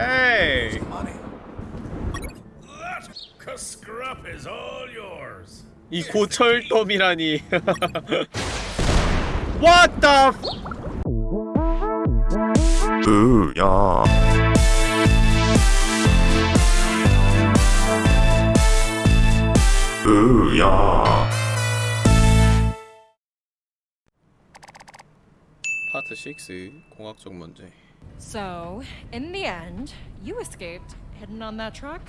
Hey! 이 고철돔이라니. What the? f- 으, 야. 으, 야. 파트 6 공학적 문제. So, in the end, you escaped hidden on that truck?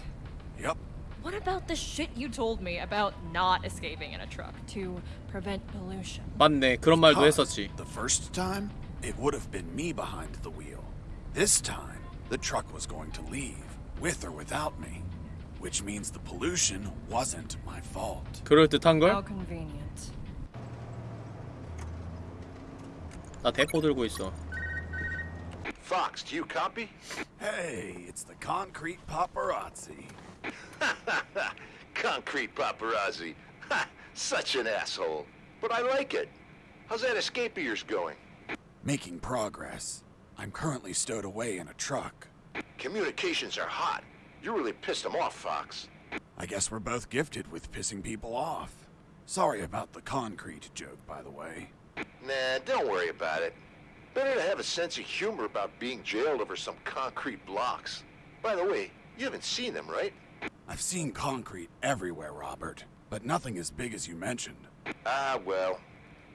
Yep. What about the shit you told me about not escaping in a truck to prevent pollution? 맞네. 그런 말도 Because 했었지. The first time, it would have been me behind the wheel. This time, the truck was going to leave, with or without me. Which means the pollution wasn't my fault. 그럴 듯한 걸? How convenient. 나 대포 들고 있어. Fox, do you copy? Hey, it's the concrete paparazzi. Concrete paparazzi. Ha! Such an asshole. But I like it. How's that escape of yours going? Making progress. I'm currently stowed away in a truck. Communications are hot. You really pissed them off, Fox. I guess we're both gifted with pissing people off. Sorry about the concrete joke, by the way. Nah, don't worry about it. Better to have a sense of humor about being jailed over some concrete blocks. By the way, you haven't seen them, right? I've seen concrete everywhere, Robert, but nothing as big as you mentioned. Ah, well.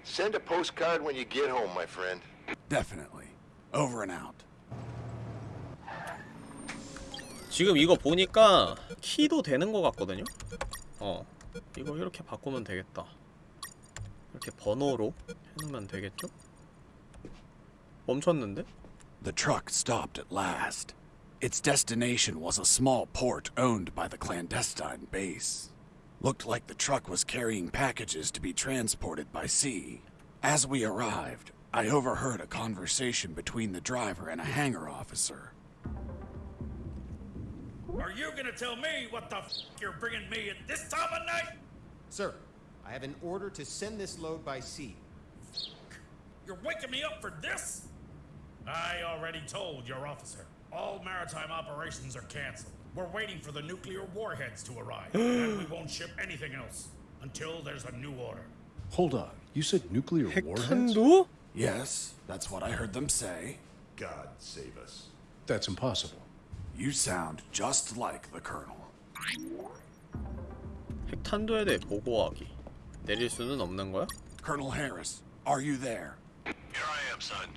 Send a postcard when you get home, my friend. Definitely. Over and out. 지금 이거 보니까 키도 되는 것 같거든요? 어 이거 이렇게 바꾸면 되겠다 이렇게 번호로 해놓으면 되겠죠? 멈췄는데? The truck stopped at last. Its destination was a small port owned by the clandestine base. Looked like the truck was carrying packages to be transported by sea. As we arrived, I overheard a conversation between the driver and a hangar officer. Are you gonna tell me what the f you're bringing me at this time of night? Sir, I have an order to send this load by sea. You're waking me up for this? I already told your officer. All maritime operations are canceled. We're waiting for the nuclear warheads to arrive, and we won't ship anything else until there's a new order. Hold on. You said nuclear warheads? 핵탄두? Yes, that's what I heard them say. God save us. That's impossible. You sound just like the Colonel. 핵탄두에 대해 보고하기 내릴 수는 없는 거야? Colonel Harris, are you there? Here I am, son.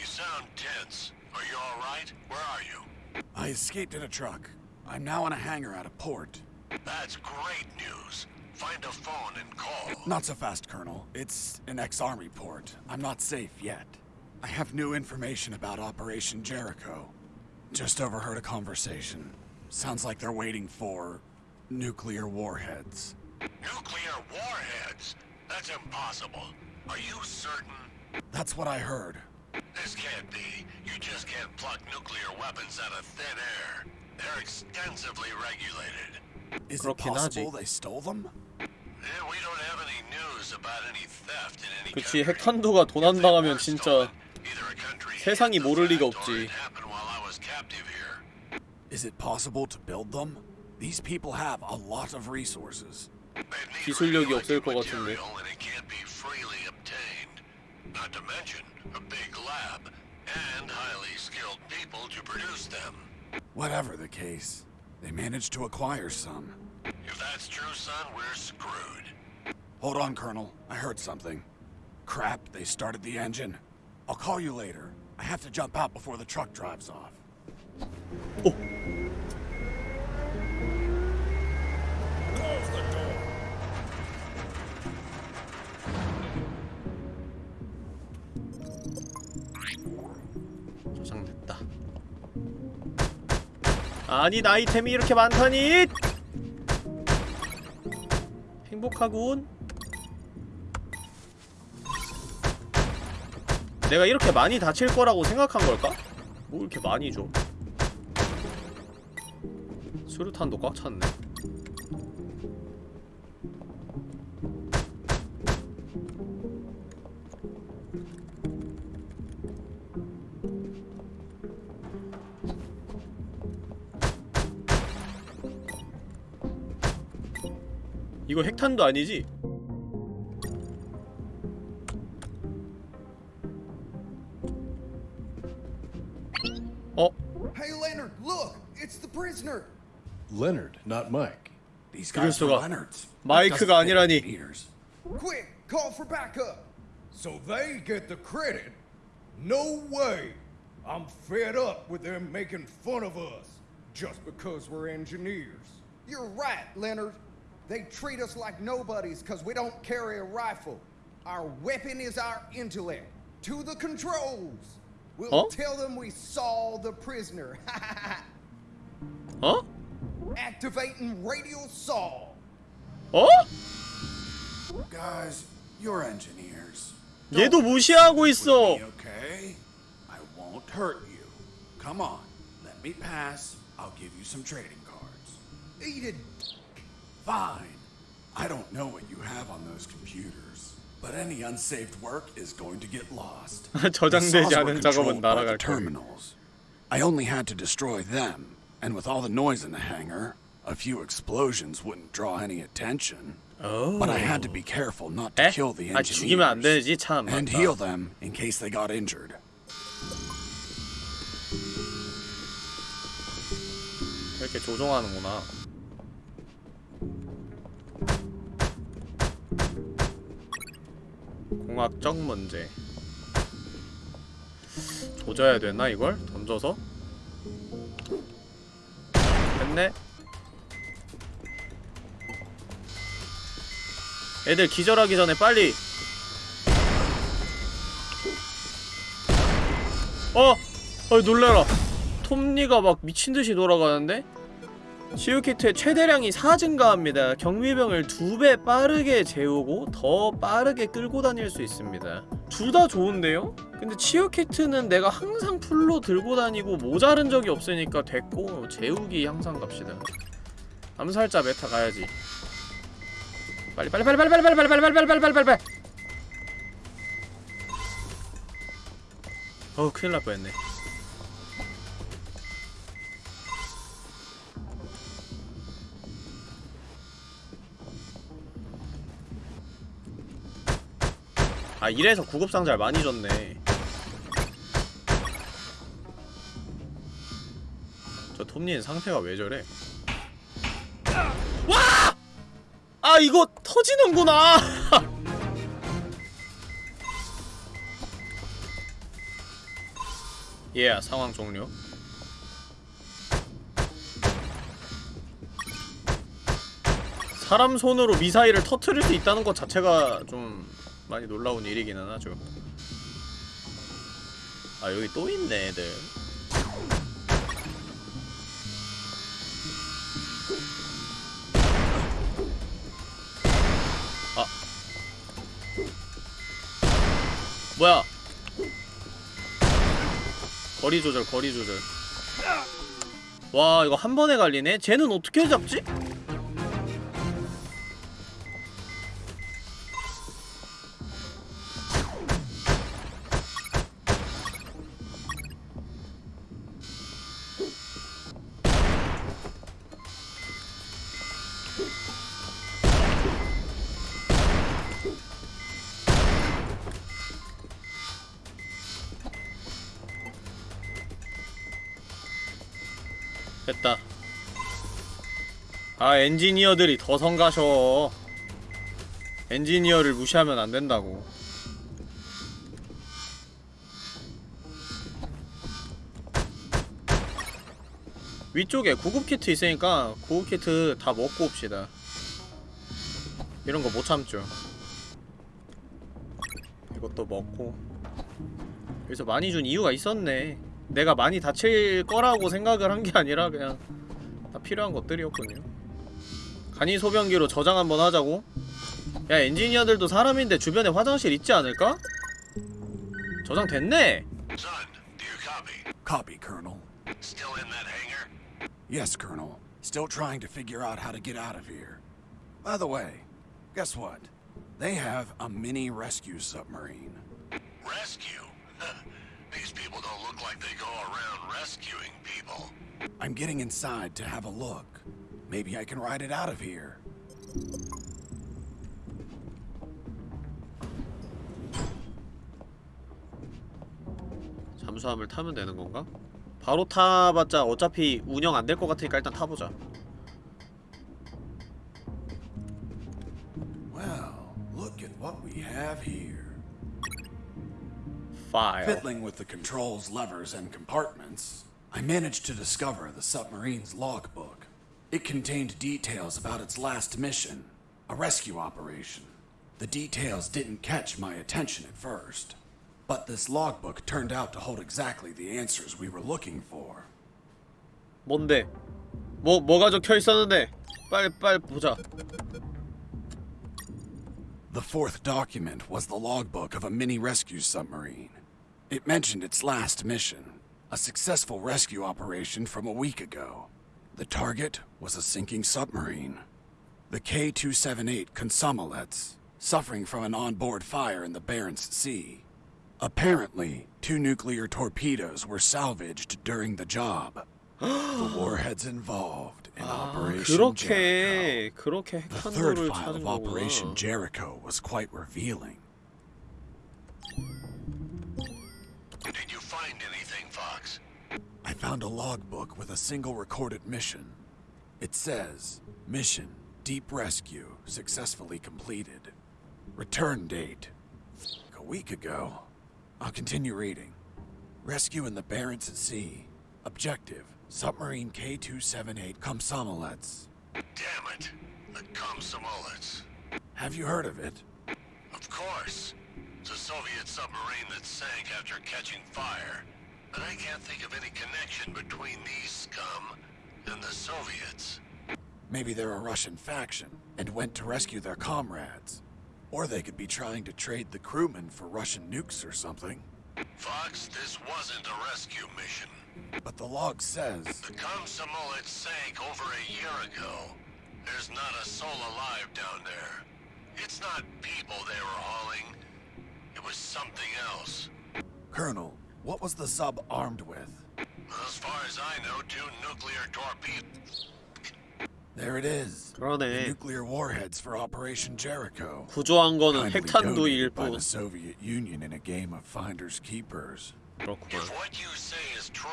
You sound tense. Are you all right? Where are you? I escaped in a truck. I'm now in a hangar at a port. That's great news. Find a phone and call. Not so fast, Colonel. It's an ex-army port. I'm not safe yet. I have new information about Operation Jericho. Just overheard a conversation. Sounds like they're waiting for nuclear warheads. Nuclear warheads? That's impossible. Are you certain? That's what I heard. This can't be. You just can't pluck nuclear weapons out of thin air. They're extensively regulated. Is it 그렇긴 possible 하지. they stole them? Yeah, we don't have any news about any theft in any 그치 country. 핵탄두가 도난당하면 진짜 Either a country 세상이 hid the 모를 리가 fact or 없지. it happened while I was captive here. Is it possible to build them? These people have a lot of resources. They'd need 기술력이 없을 radioactive 것 같은데. Not to mention a big lab and highly skilled people to produce them. Whatever the case, they managed to acquire some. If that's true, son, we're screwed. Hold on, Colonel. I heard something. Crap, they started the engine. I'll call you later. I have to jump out before the truck drives off. Close 저장됐다. 아니 나 아이템이 이렇게 많다니! 행복하군. 내가 이렇게 많이 다칠 거라고 생각한 걸까? 뭐 이렇게 많이 줘? 수류탄도 꽉 찼네 이거 핵탄도 아니지? 어? Hey, Leonard, look! It's the prisoner! Leonard, not Mike. These 그럴 guys are 수가. Leonards. 마이크가 That doesn't 아니라니. fit meters. Quick, call for backup! So they get the credit? No way! I'm fed up with them making fun of us just because we're engineers. You're right, Leonard. They treat us like nobodies because we don't carry a rifle. Our weapon is our intellect. To the controls! We'll Huh? tell them we saw the prisoner. 어? Activating radio saw. 어? Guys, you're engineers. 얘도 무시하고 있어. Be okay? I won't hurt you. Come on, let me pass. I'll give you some trading cards. Eat it. Fine. I don't know what you have on those computers, but any unsaved work is going to get lost. The 저장되지 saws were 않은 작업은 controlled by the 날아갈 거야. terminals. I only had to destroy them, and with all the noise in the hangar, a few explosions wouldn't draw any attention. But I had to be careful not to 에? kill the 아 죽이면 안 engineers 되지 참. and 맞다. heal them in case they got injured. 이렇게 조종하는구나. 공학적 문제. 조져야 되나 이걸? 던져서? 됐네. 애들 기절하기 전에 빨리. 어! 어 놀래라. 톱니가 막 미친듯이 돌아가는데? 치유키트의 최대량이 4 증가합니다. 경미병을 두배 빠르게 재우고 더 빠르게 끌고 다닐 수 있습니다. 둘 다 좋은데요? 근데 치유키트는 내가 항상 풀로 들고 다니고 모자른 적이 없으니까 됐고 재우기 항상 갑시다. 암살자 메타 가야지. 빨리 빨리 빨리 빨리 빨리 빨리 빨리 빨리 빨리 빨리 빨리 빨리. 어우 큰일 날 뻔했네. 아 이래서 구급상자를 많이 줬네. 저 톱니는 상태가 왜 저래? 와! 아 이거 터지는구나! 예 상황 종료. 사람 손으로 미사일을 터트릴 수 있다는 것 자체가 좀 많이 놀라운 일이기는 하죠. 아 여기 또 있네 애들. 아. 뭐야? 거리 조절 거리 조절. 와 이거 한 번에 갈리네? 쟤는 어떻게 잡지? 아 엔지니어들이 더 성가셔. 엔지니어를 무시하면 안 된다고. 위쪽에 구급키트 있으니까 구급키트 다 먹고 옵시다. 이런 거 못 참죠. 이것도 먹고. 여기서 많이 준 이유가 있었네. 내가 많이 다칠 거라고 생각을 한 게 아니라 그냥 다 필요한 것들이었군요 간이 소변기로 저장 한번 하자고? 야 엔지니어들도 사람인데 주변에 화장실 있지 않을까? 저장 됐네! Son, do you copy? Copy, Colonel. Still in that hangar? Yes, Colonel. Still trying to figure out how to get out of here. By the way, guess what? They have a mini rescue submarine. Rescue? These people don't look like they go around rescuing people. I'm getting inside to have a look. Maybe I can ride it out of here. 잠수함을 타면 되는 건가? 바로 타봤자 어차피 운영 안 될 것 같으니까 일단 타보자. Wow, look at what we have here. File. Fiddling with the controls, levers, and compartments, I managed to discover the submarine's logbook. It contained details about its last mission, a rescue operation. The details didn't catch my attention at first, but this logbook turned out to hold exactly the answers we were looking for. 뭔데? 뭐 뭐가 적혀 있었는데? 빨리 빨리 보자 The fourth document was the logbook of a mini rescue submarine. It mentioned its last mission, a successful rescue operation from a week ago. The target was a sinking submarine. The K 278 Consomolets, suffering from an onboard fire in the Barents Sea. Apparently, two nuclear torpedoes were salvaged during the job. the warheads involved in 아 Operation Jericho. 그렇게 그렇게 The third 핵탄두를 file 찾은 of Operation 거구나 Jericho was quite revealing. Found a logbook with a single recorded mission. It says, Mission Deep Rescue successfully completed. Return date a week ago. I'll continue reading. Rescue in the Barents Sea. Objective Submarine K 278 Komsomolets. Damn it. The Komsomolets. Have you heard of it? Of course. It's a Soviet submarine that sank after catching fire. But I can't think of any connection between these scum and the Soviets. Maybe they're a Russian faction and went to rescue their comrades. Or they could be trying to trade the crewmen for Russian nukes or something. Fox, this wasn't a rescue mission. But the log says The Komsomolets sank over a year ago. There's not a soul alive down there. It's not people they were hauling. It was something else. Colonel, what was the sub armed with? As far as I know, two nuclear torpedoes. There it is. The 그러네 nuclear warheads for Operation Jericho. 구조한 거는 Kindly 핵탄두일 donated by 뿐 the Soviet Union in a game of finders keepers. 그렇구만 If what you say is true,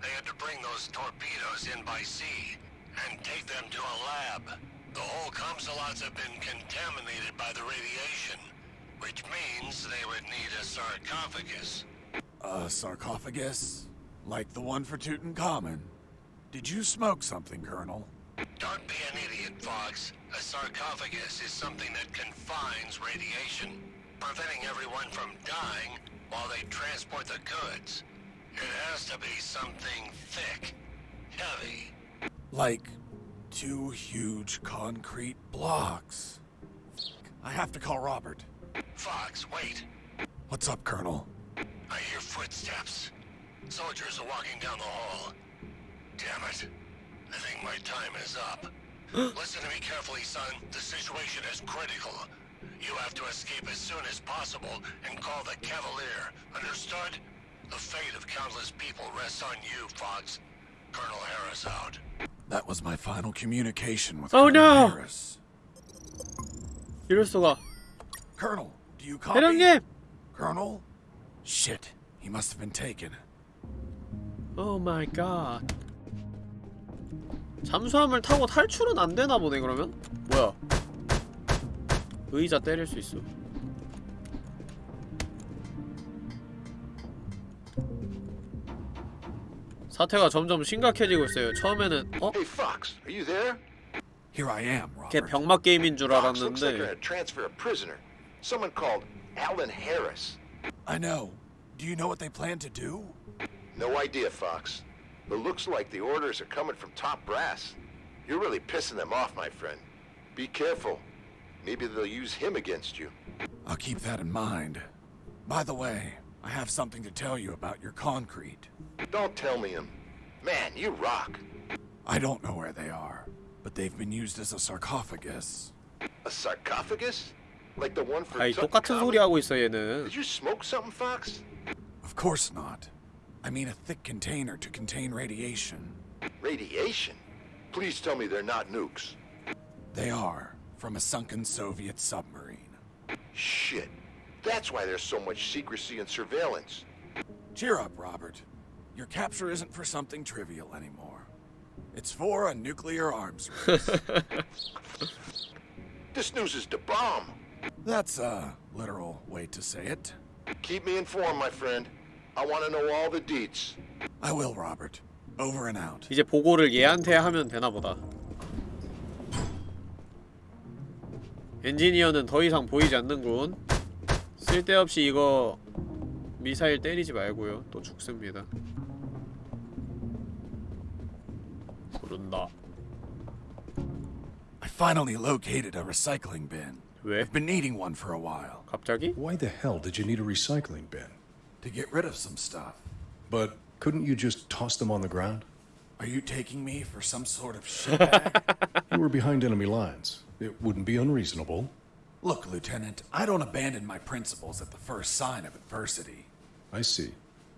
they had to bring those torpedoes in by sea and take them to a lab. The whole Komsolots have been contaminated by the radiation, which means they would need a sarcophagus. A sarcophagus? Like the one for Tutankhamun? Did you smoke something, Colonel? Don't be an idiot, Fox. A sarcophagus is something that confines radiation, preventing everyone from dying while they transport the goods. It has to be something thick, heavy. Like two huge concrete blocks. I have to call Robert. Fox, wait. What's up, Colonel? I hear footsteps. Soldiers are walking down the hall. Damn it. I think my time is up. Listen to me carefully, son. The situation is critical. You have to escape as soon as possible and call the Cavalier. Understood? The fate of countless people rests on you, Fox. Colonel Harris out. That was my final communication with oh, Colonel no. Harris. You're Colonel, do you copy? Colonel? Shit, he must have been taken. 오 마이 갓 잠수함을 타고 탈출은 안 되나 보네 그러면? 뭐야 의자 때릴 수 있어 사태가 점점 심각해지고 있어요 처음에는 어? Hey, Fox, are you there? Here I am, 걔 Robert. 병맛 게임인 줄 알았는데 a transfer a prisoner. Someone called Alan Harris. I know. Do you know what they plan to do? No idea, Fox. But looks like the orders are coming from top brass. You're really pissing them off, my friend. Be careful. Maybe they'll use him against you. I'll keep that in mind. By the way, I have something to tell you about your concrete. Don't tell me him. Man, you rock. I don't know where they are, but they've been used as a sarcophagus. A sarcophagus? Like the one for 아이 똑같은 소리 Tutankhamun? 하고 있어 얘는 Did you smoke something, Fox? Of course not. I mean a thick container to contain radiation. Radiation? Please tell me they're not nukes. They are, from a sunken Soviet submarine. Shit. That's why there's so much secrecy and surveillance. Cheer up, Robert. Your capture isn't for something trivial anymore. It's for a nuclear arms race. This news is the bomb. That's a literal way to say it. Keep me informed, my friend. I want to know all the deets. I will, Robert. Over and out. 이제 보고를 얘한테 하면 되나 보다. 엔지니어는 더 이상 보이지 않는군. 쓸데없이 이거 미사일 때리지 말고요. 또 죽습니다. 부른다. I finally located a recycling bin. 왜? I've been needing one for a while. 갑자기? Why the hell did you need a recycling bin? To get rid of some stuff. But couldn't you just toss them on the ground? Are you taking me for some sort of shitbag? You were behind enemy lines. It wouldn't be unreasonable. Look, Lieutenant, I don't abandon my principles at the first sign of adversity. I see.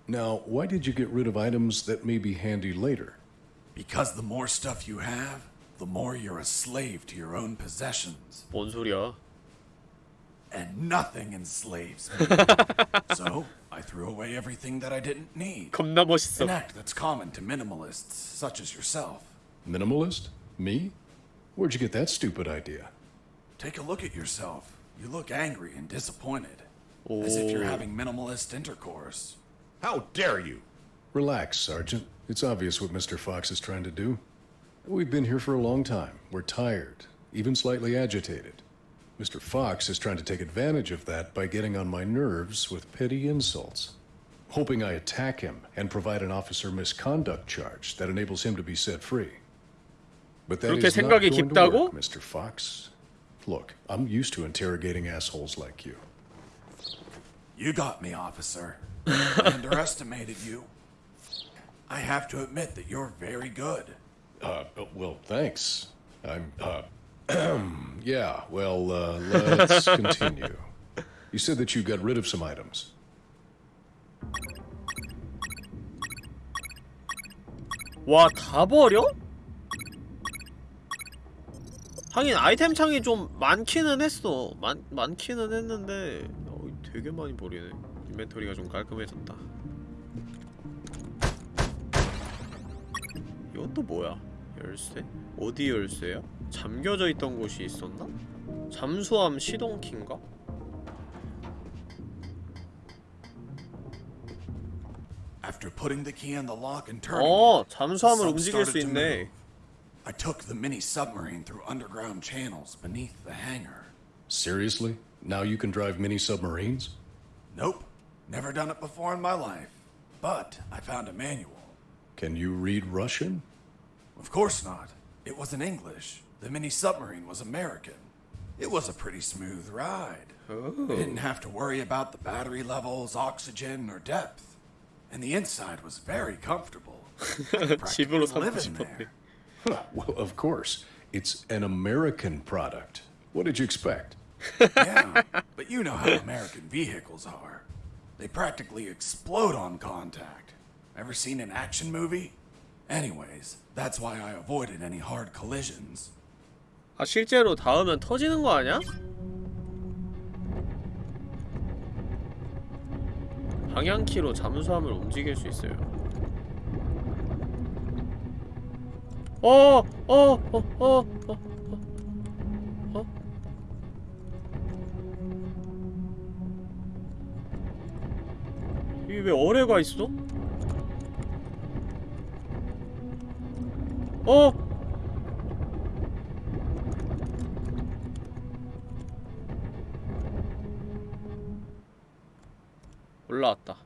Now, why did you get rid of items that may be handy later? Because the more stuff you have, the more you're a slave to your own possessions. 뭔 소리야? and nothing enslaves me. so I threw away everything that I didn't need. An act that's common to minimalists such as yourself. Minimalist? Me? Where'd you get that stupid idea? Take a look at yourself. You look angry and disappointed. Oh. As if you're having minimalist intercourse. How dare you! Relax, Sergeant. It's obvious what Mr. Fox is trying to do. We've been here for a long time. We're tired, even slightly agitated. Mr. Fox is trying to take advantage of that by getting on my nerves with petty insults, hoping I attack him and provide an officer misconduct charge that enables him to be set free. But that 그렇게 is not 생각이 going to 깊다고? work, Mr. Fox. Look, I'm used to interrogating assholes like you. You got me, officer. I underestimated you. I have to admit that you're very good. Uh, uh, well, thanks. I'm, uh, yeah, well, uh, let's continue. You said that you got rid of some items. 와, 다 버려? 하긴 아이템 창이 좀 많기는 했어. 많, 많기는 했는데 어, 되게 많이 버리네. 인벤토리가 좀 깔끔해졌다. 이건 또 뭐야? 열쇠? 어디 열쇠야? 잠겨져 있던 곳이 있었나? 잠수함 시동키인가? After putting the key in the lock and turning 어, it, 잠수함을 the sub 움직일 수 started to 있네. move. I took the mini submarine through underground channels beneath the hangar. Seriously? Now you can drive mini submarines? Nope, never done it before in my life. But I found a manual. Can you read Russian? Of course not. It wasn't English. The mini submarine was American. It was a pretty smooth ride. Ooh. Didn't have to worry about the battery levels, oxygen, or depth. And the inside was very comfortable. living there. Well, of course. It's an American product. What did you expect? yeah, but you know how American vehicles are. They practically explode on contact. Ever seen an action movie? Anyways, that's why I avoided any hard collisions. 아 실제로 닿으면 터지는 거 아니야? 방향키로 잠수함을 움직일 수 있어요. 어, 어, 어, 어, 어, 어, 어? 이게 왜 어뢰가 있어? 어? 올라왔다.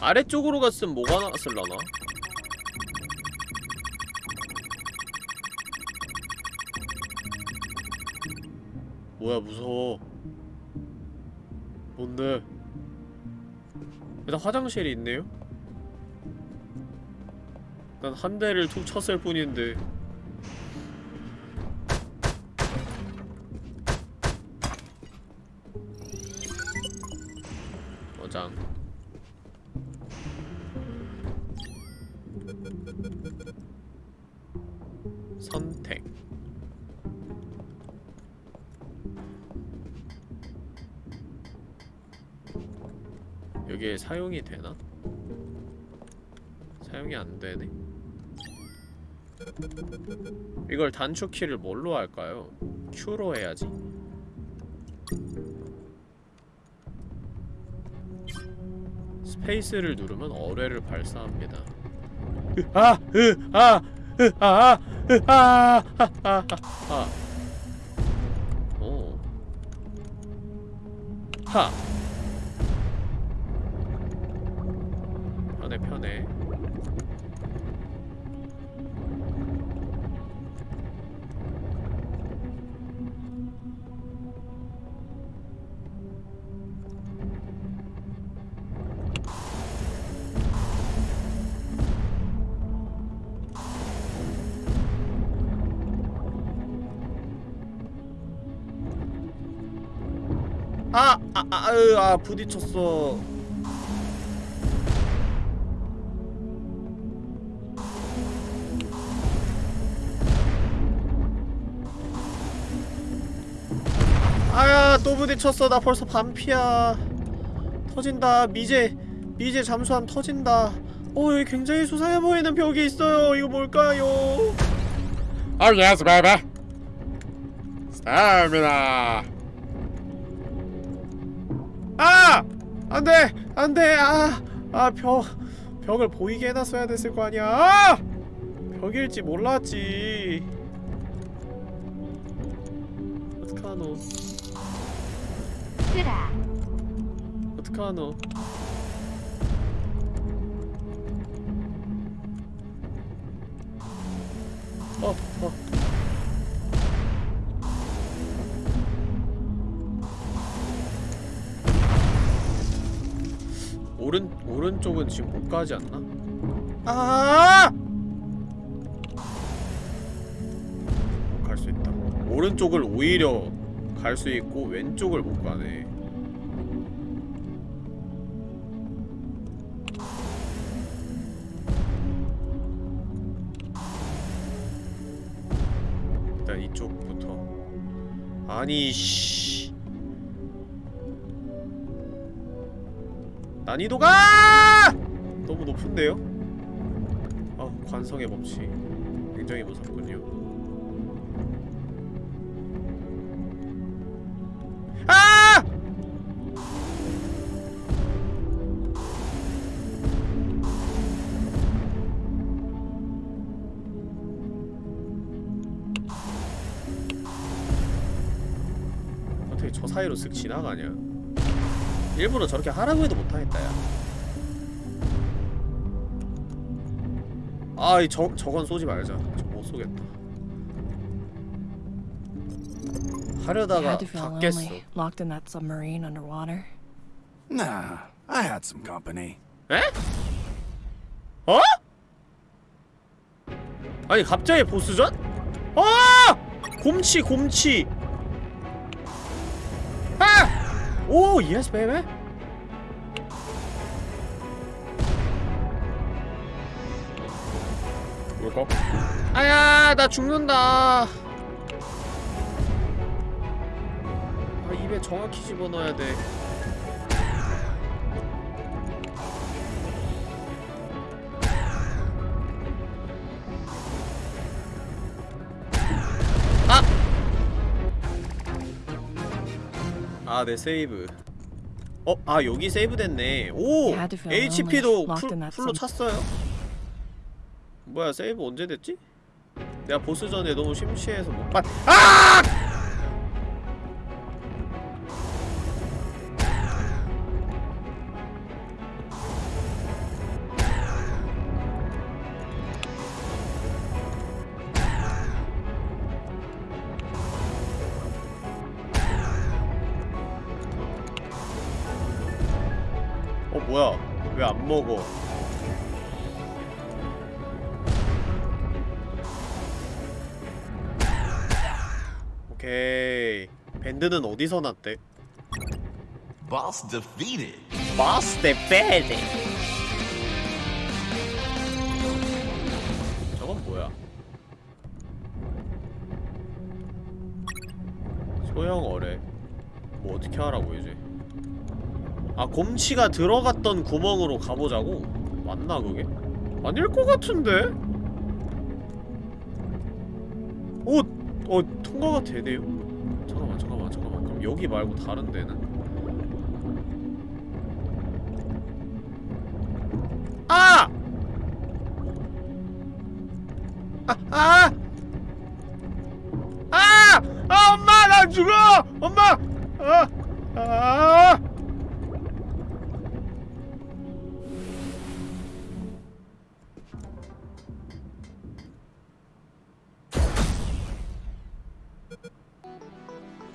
아래쪽으로 갔으면 뭐가 나왔을라나? 뭐야 무서워 뭔데 일단 화장실이 있네요? 난 한 대를 툭 쳤을 뿐인데 단축키를 뭘로 할까요? Q로 해야지. 스페이스를 누르면 어뢰를 발사합니다. 아, 으, 아, 으, 아, 으, 아, 아, 아, 아, 아. 오. 하. 아, 아, 아, 부딪혔어. 아야, 또 부딪혔어. 나 벌써 반피야. 터진다. 미제, 미제 잠수함 터진다. 어, 여기 굉장히 수상해 보이는 벽이 있어요. 이거 뭘까요? Oh yes. 아! 안 돼! 안 돼! 아! 아, 벽, 벽을 보이게 해놨어야 됐을 거 아니야! 아! 벽일지 몰랐지. 어떡하노? 어떡하노? 어, 어. 오른 오른쪽은 지금 못 가지 않나? 아! 갈 수 있다. 오른쪽을 오히려 갈 수 있고 왼쪽을 못 가네. 일단 이쪽부터. 아니 씨. 난이도가 너무 높은데요? 아 관성의 법칙 굉장히 무섭군요 아! 사이로 쓱 지나가냐 일부러 저렇게 하라고 해도 못하겠다 야 아이 저, 저건 쏘지 말자 저못 쏘겠다 하려다가 had to feel 다 깼어 lonely, locked in that submarine underwater. Nah, I had some company. 에? 어? 아니 갑자기 보스전? 아! 곰치 곰치 아! 오 예스 베이베 뭘까? 아야 나 죽는다 아 입에 정확히 집어넣어야 돼 아, 네, 세이브. 어, 아, 여기 세이브 됐네. 오! HP도 full, full로 찼어요? 뭐야, 세이브 언제 됐지? 내가 보스 전에 너무 심취해서 못 봤... 아! 먹어? 오케이. 밴드는 어디서 났대? Boss defeated. Boss the 아 곰치가 들어갔던 구멍으로 가보자고? 맞나 그게? 아닐 것 같은데? 오! 어 통과가 되네요? 잠깐만 잠깐만 잠깐만 그럼 여기 말고 다른 데는? 아! 아! 아! 아! 아 엄마 나 죽어! 엄마!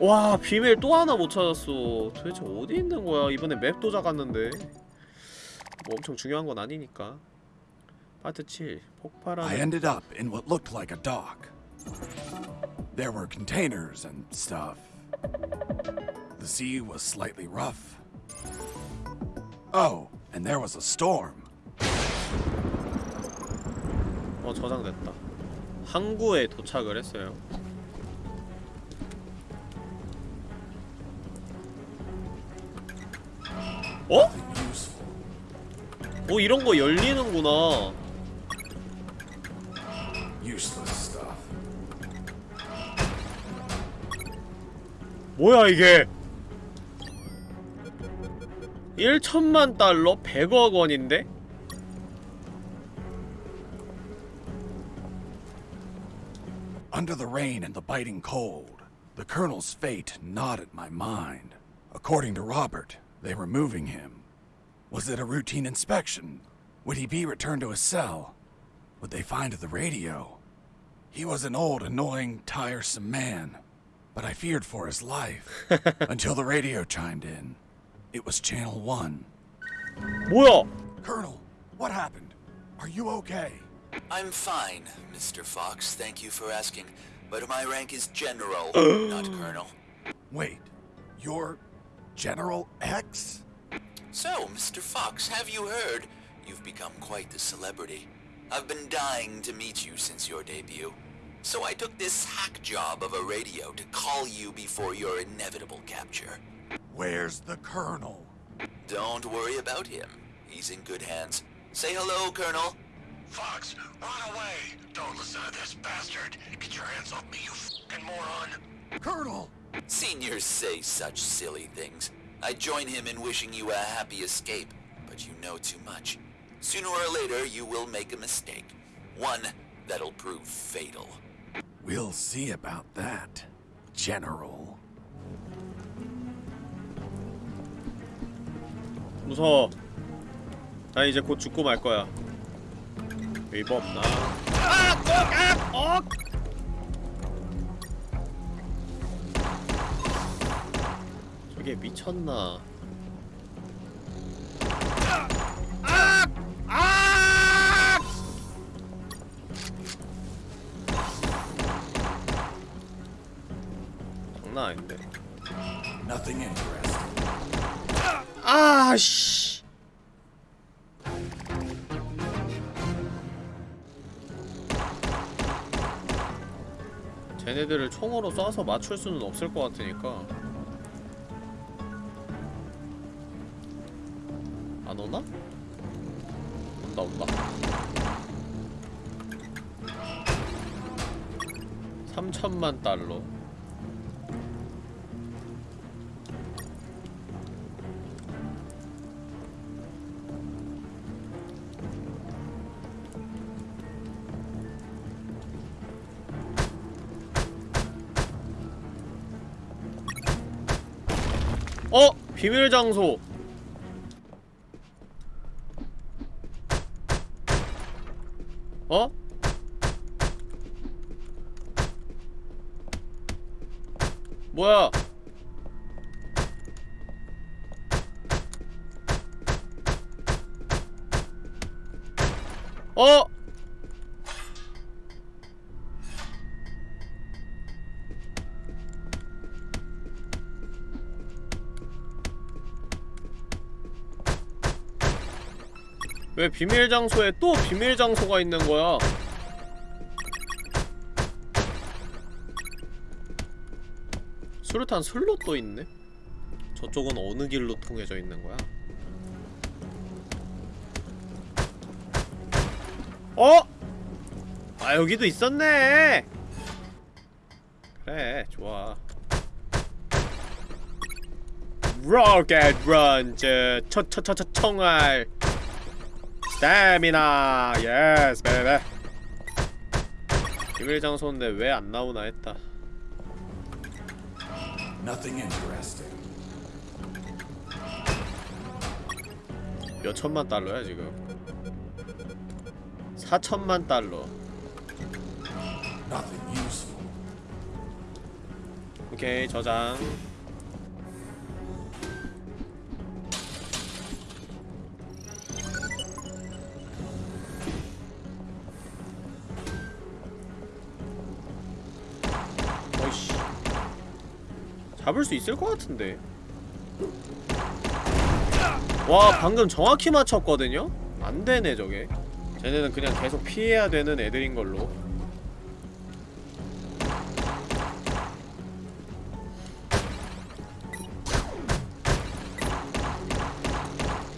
와 비밀 또 하나 못 찾았어 도대체 어디 있는 거야 이번에 맵도 작았는데 뭐 엄청 중요한 건 아니니까 파트 7 I 폭발하는 ended up in what looked like a dock. There were containers and stuff. The sea was slightly rough. Oh, and there was a storm. 어 저장됐다 항구에 도착을 했어요 어? 어 이런 거 열리는구나. 뭐야 이게 1천만 달러 100억 원인데? They were moving him. Was it a routine inspection? Would he be returned to his cell? Would they find the radio? He was an old, annoying, tiresome man, but I feared for his life until the radio chimed in. It was Channel 1. Will! Colonel, what happened? Are you okay? I'm fine, Mr. Fox. Thank you for asking. But my rank is General, not Colonel. Wait, you're General X? So, Mr. Fox, have you heard? You've become quite the celebrity. I've been dying to meet you since your debut. So I took this hack job of a radio to call you before your inevitable capture. Where's the Colonel? Don't worry about him. He's in good hands. Say hello, Colonel. Fox, run away! Don't listen to this bastard! Get your hands off me, you fucking moron! Colonel! Seniors say such silly things. I join him in wishing you a happy escape, but you know too much. Sooner or later, you will make a mistake. One that'll prove fatal. We'll see about that, General. 무서워 나 이제 곧 죽고 말 거야 웨이브 없나 아! 꼭! 아! 억! 저게 미쳤나 아! 아! 장난 아닌데 Nothing interesting. 아, 씨. 쟤네들을 총으로 쏴서 맞출 수는 없을 것 같으니까 3천만 달러 어! 비밀 장소 어? 뭐야? 어? 왜 비밀 장소에 또 비밀 장소가 있는 거야? 수류탄 또 있네? 저쪽은 어느 길로 통해져 있는 거야? 어? 아 여기도 있었네 그래 좋아 rocket 런처처처처 총알 스태미나. Yes 베베 비밀 장소인데 왜 안 나오나 했다. Nothing interesting. 몇 천만 달러야 지금? 4천만 달러. 오케이 저장 잡을 수 있을 것 같은데. 와 방금 정확히 맞췄거든요? 안되네 저게. 쟤네는 그냥 계속 피해야 되는 애들인 걸로.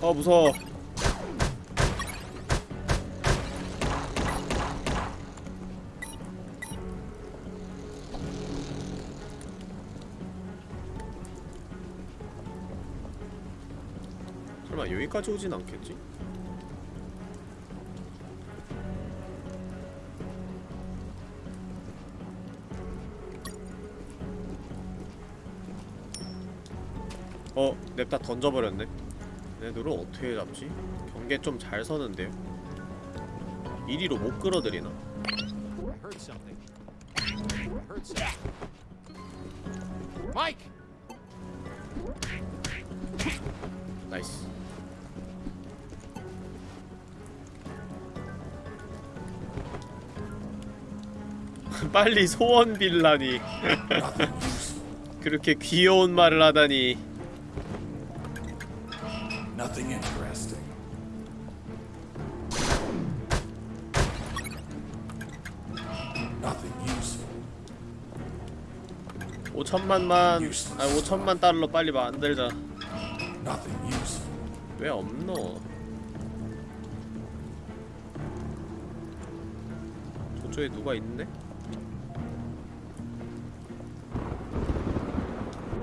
아 무서워 여기까지 오진 않겠지? 어, 냅다 던져버렸네 얘들을 어떻게 잡지? 경계 좀 잘 서는데요? 이리로 못 끌어들이나? 빨리 소원 빌라니 그렇게 귀여운 말을 하다니 Nothing interesting. Nothing useful. 5천만만 아 5천만 달러 빨리 만들자. 왜 없노? 저쪽에 누가 있는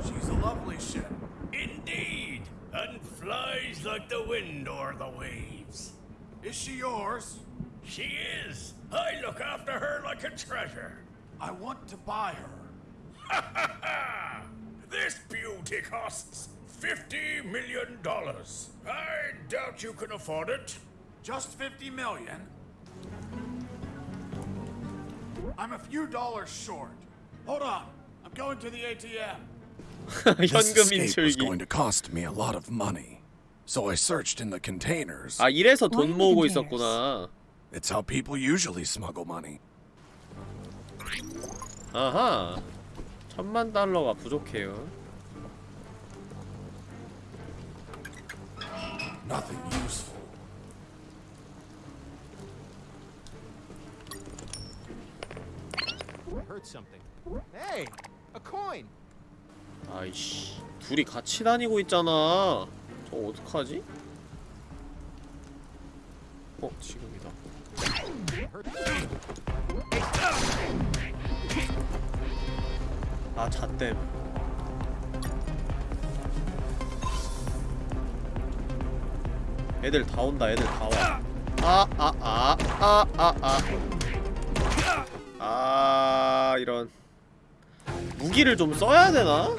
She's a lovely ship. Indeed, and flies like the wind or the waves. Is she yours? She is. I look after her like a treasure. I want to buy her. Ha ha ha! This beauty costs fifty million dollars. I doubt you can afford it. Just 50 million? I'm a few dollars short. Hold on. I'm going to the ATM. This 현금 escape was 인출기 going to cost me a lot of money. So I searched in the containers. 아 이래서 돈 모으고? 있었구나 It's how people usually smuggle money. 아하 천만 달러가 부족해요 Nothing useful. I heard something. Hey! A coin! 아이씨 둘이 같이 다니고 있잖아. 저 어떡하지? 어 지금이다. 아 잣댐 애들 다 온다 애들 다와 아 아 아 아 아아. 아 이런 무기를 좀 써야 되나?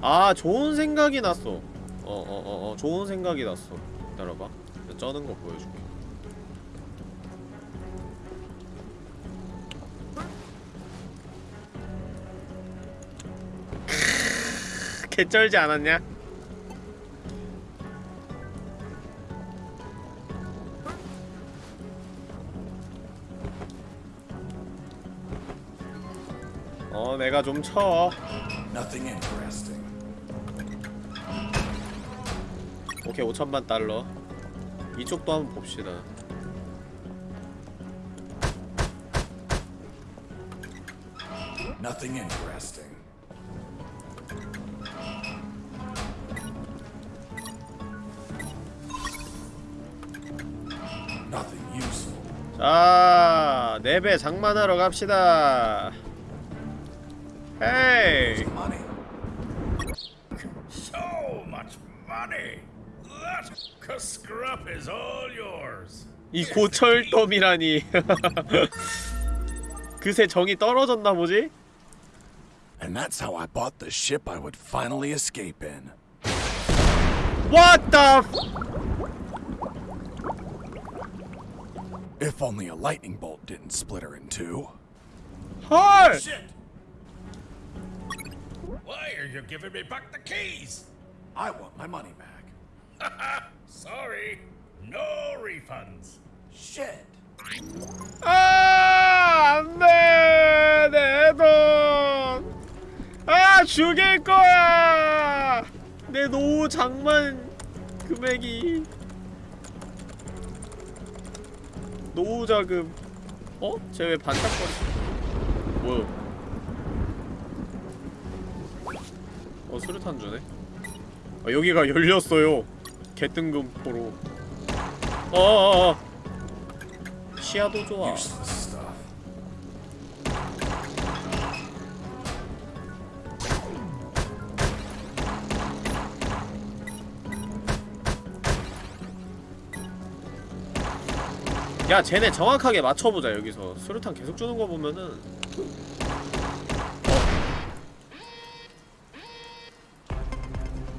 아 좋은 생각이 났어 어어 어 어, 좋은 생각이 났어 기다려봐 쩌는 거 보여줄게 개쩔지 않았냐? 어 내가 좀 쳐. 오케이 5천만 달러. 이쪽도 한번 봅시다. Nothing interesting. Nothing useful. 자, 네배 장만하러 갑시다. 헤이. Money. So much money. That scrup is all yours. 이 고철돔이라니. 그새 정이 떨어졌나 보지? And that's how I bought the ship I would finally escape in. What the f- If only a lightning bolt didn't split her in two. 헐! Shit. Why are you giving me back the keys? I want my money back. Sorry. No refunds. Shit. 아, 안 돼! 내 돈! 아, 죽일 거야! 내 노후 장만 금액이. 노후 자금. 어? 쟤 왜 반짝거리? 뭐야? 어, 수류탄 주네? 아, 여기가 열렸어요. 개뜬금포로. 어어어. 시야도 좋아. Useless stuff. 야 쟤네 정확하게 맞춰보자 여기서 수류탄 계속 주는 거 보면은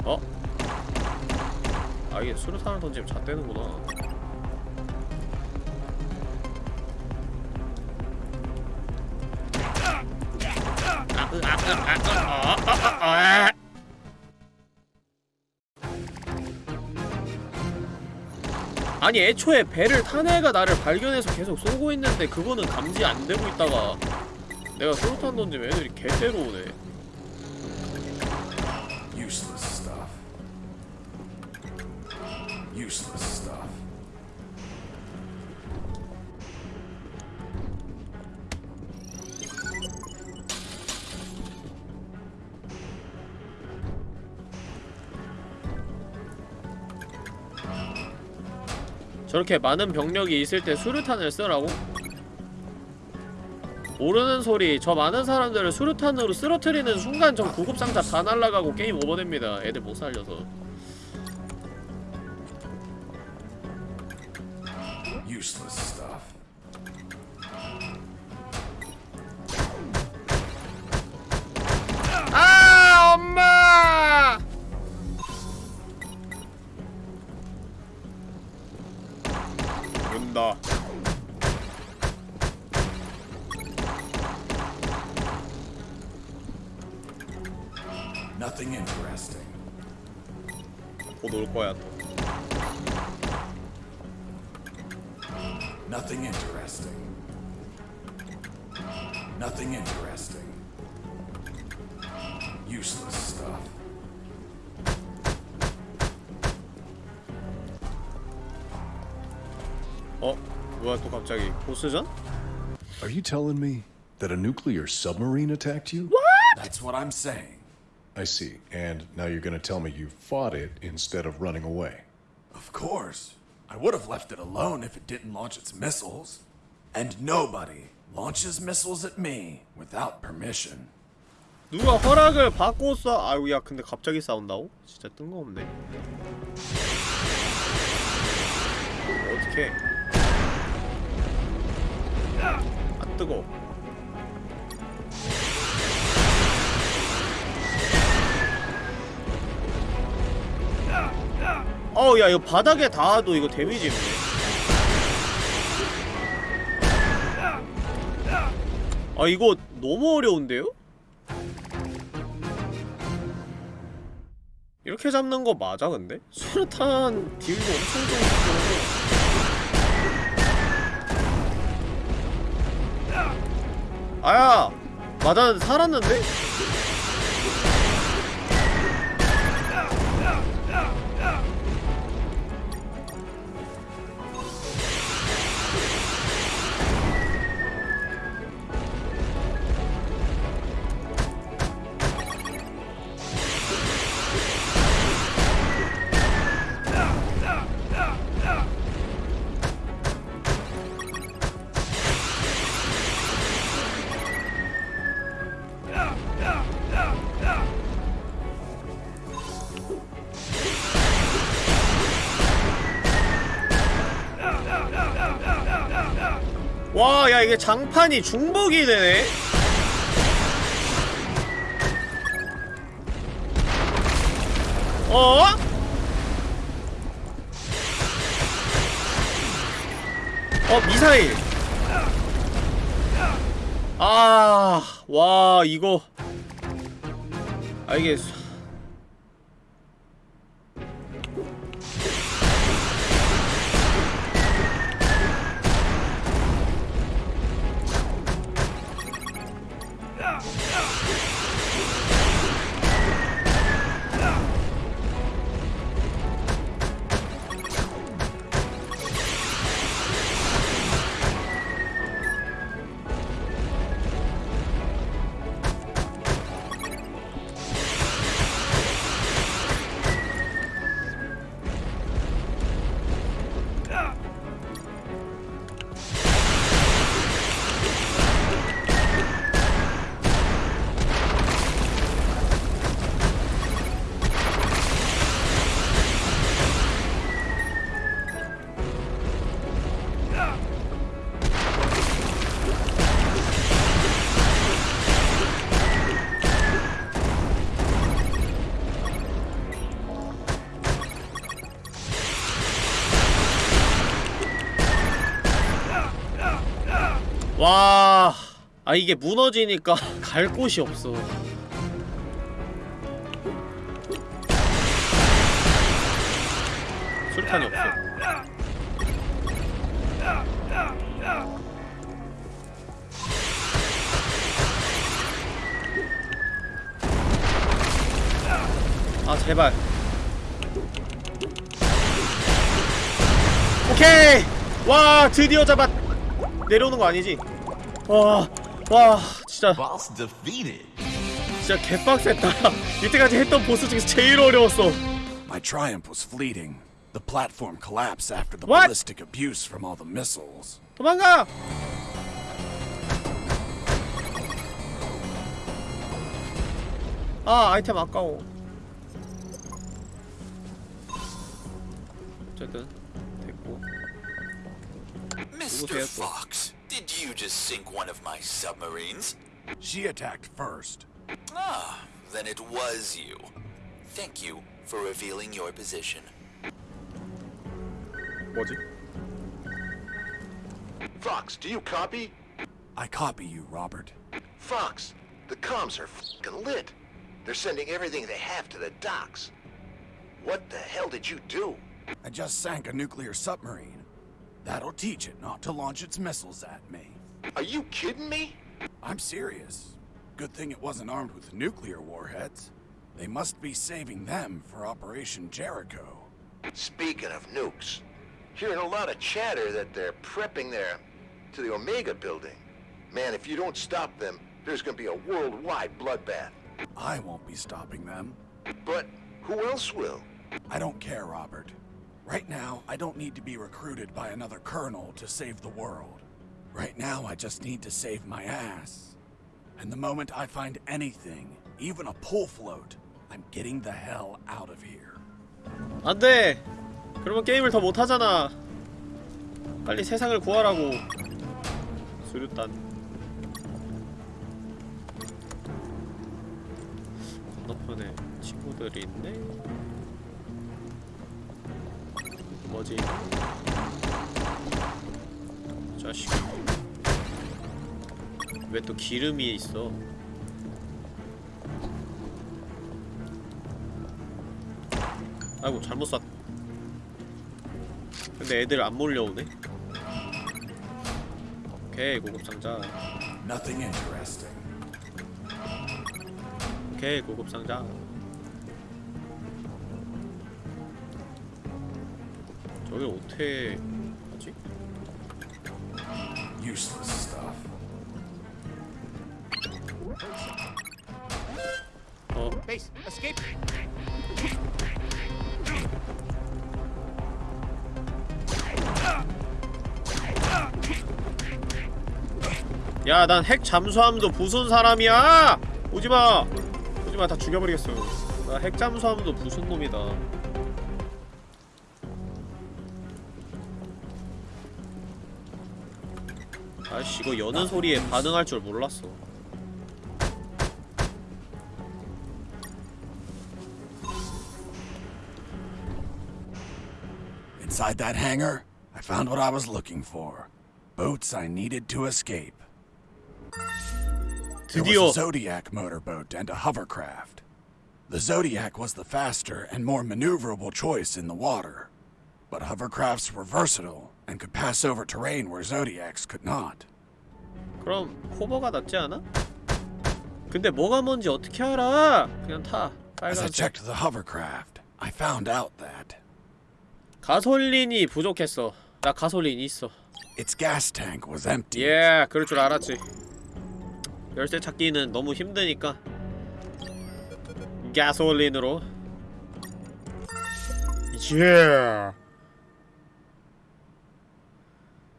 어? 어? 아 이게 수류탄을 던지면 잣대는구나 아니 애초에 배를 탄 애가 나를 발견해서 계속 쏘고 있는데 그거는 감지 안 되고 있다가 내가 수류탄 던지면 애들이 개 때려오네 Useless stuff. 저렇게 많은 병력이 있을 때 수류탄을 쓰라고? 모르는 소리 저 많은 사람들을 수류탄으로 쓰러뜨리는 순간 전 구급상자 다 날라가고 게임 오버됩니다 애들 못 살려서 useless stuff. Nothing interesting. Podolkoja to. 갑자기 보스전? Are you telling me that a nuclear submarine attacked you? That's what I'm saying. I see. And now you're gonna tell me you fought it instead of running away. Of course. I would have left it alone if it didn't launch its missiles. And nobody launches missiles at me without permission. 누가 허락을 받고 쏴 아유 야 근데 갑자기 싸운다고? 진짜 뜬금없네 어떡해 아 뜨거 어우 야 이거 바닥에 닿아도 이거 데미지 아 이거 너무 어려운데요? 이렇게 잡는 거 맞아 근데? 수류탄 딜도 엄청 좋고 아야! 맞았는데 살았는데? 이게 장판이 중복이 되네? 어? 어, 미사일. 아, 와, 이거. 아, 이게. 이게 무너지니까 갈 곳이 없어. 술탄이 없어. 아 제발. 오케이. 와 드디어 잡았. 내려오는 거 아니지? 와, 와, 진짜. 진짜 개빡셌다. 이때까지 했던 보스 중에서 제일 어려웠어. My triumph was fleeting. The platform collapsed after the What? ballistic abuse from all the missiles. 도망가! 아, 아이템 아까워. 어쨌든 됐고. Mr. Fox, did you just sink one of my submarines? She attacked first. Ah, then it was you. Thank you for revealing your position. 뭐지? Fox, do you copy? I copy you, Robert. Fox, the comms are fing lit. They're sending everything they have to the docks. What the hell did you do? I just sank a nuclear submarine. That'll teach it not to launch its missiles at me. Are you kidding me? I'm serious. Good thing it wasn't armed with nuclear warheads. They must be saving them for Operation Jericho. Speaking of nukes, hearing a lot of chatter that they're prepping there to the Omega building. Man, if you don't stop them, there's gonna be a worldwide bloodbath. I won't be stopping them. But who else will? I don't care, Robert. Right now, I don't need to be recruited by another colonel to save the world. Right now, I just need to save my ass. And the moment I find anything, even a pull float, I'm getting the hell out of here. 안 돼! 그러면 게임을 더 못 하잖아. 빨리 세상을 구하라고. 수류탄. 건너편에 친구들이 있네? 뭐지? 자식. 왜 또 기름이 있어? 아이고 잘못 쐈 근데 애들 안 몰려오네 오케이 고급 상자 Nothing interesting. 오케이 고급 상자 저길 어떻게 하지? Useless stuff. 어 Base, escape! 야, 난 핵 잠수함도 부순 사람이야! 오지마! 오지마, 다 죽여버리겠어. 나 핵 잠수함도 부순 놈이다. 아씨 이거 여는 소리에 반응할 줄 몰랐어 Inside that hangar, I found what I was looking for. Boats I needed to escape. There 드디어 was a Zodiac motorboat and a hovercraft. The Zodiac was the faster and more maneuverable choice in the water. But hovercrafts were versatile and could pass over terrain where Zodiacs could not. 그럼 호버가 낫지 않아? 근데 뭐가 뭔지 어떻게 알아? 그냥 타 As I 빨간색 checked the hovercraft, I found out that 가솔린이 부족했어 나 가솔린 있어 its gas tank was empty. 예 그럴 줄 알았지 열쇠 찾기는 너무 힘드니까 가솔린으로 예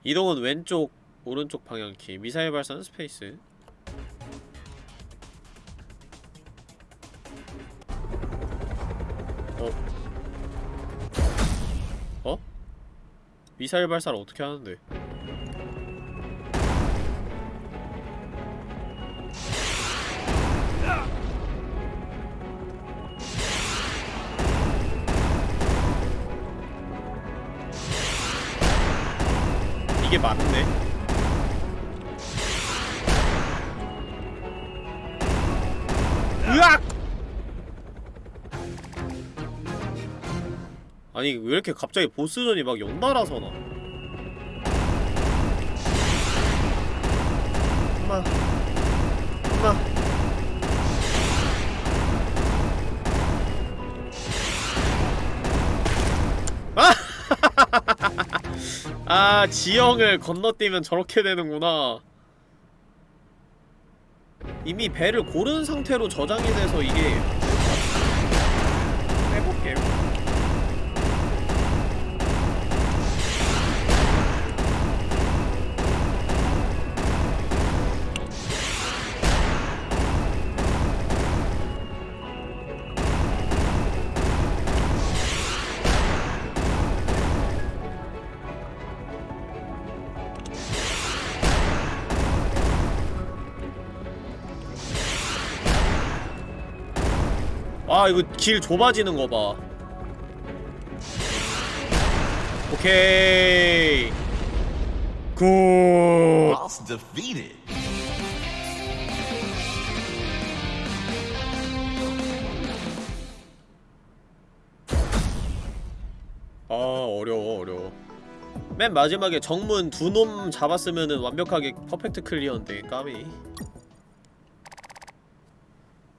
이동은 왼쪽 오른쪽 방향키 미사일 발사는 스페이스 어? 어? 미사일 발사를 어떻게 하는데 아니 왜 이렇게 갑자기 보스전이 막 연달아서 나? 엄마 엄마 아! 아 지형을 건너뛰면 저렇게 되는구나. 이미 배를 고른 상태로 저장이 돼서 이게 아 이거 길 좁아지는 거봐. 오케이. Good. 아 어려워 어려워. 맨 마지막에 정문 두 놈 잡았으면은 완벽하게 perfect clear인데 까비.